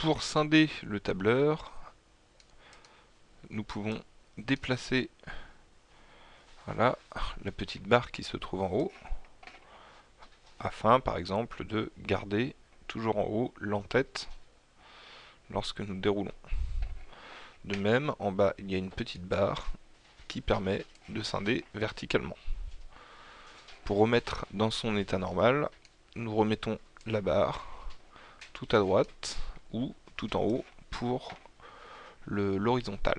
pour scinder le tableur, nous pouvons déplacer la petite barre qui se trouve en haut, afin par exemple de garder toujours en haut l'entête lorsque nous déroulons. De même, en bas, il y a une petite barre qui permet de scinder verticalement. Pour remettre dans son état normal, nous remettons la barre tout à droite ou tout en haut pour l'horizontal.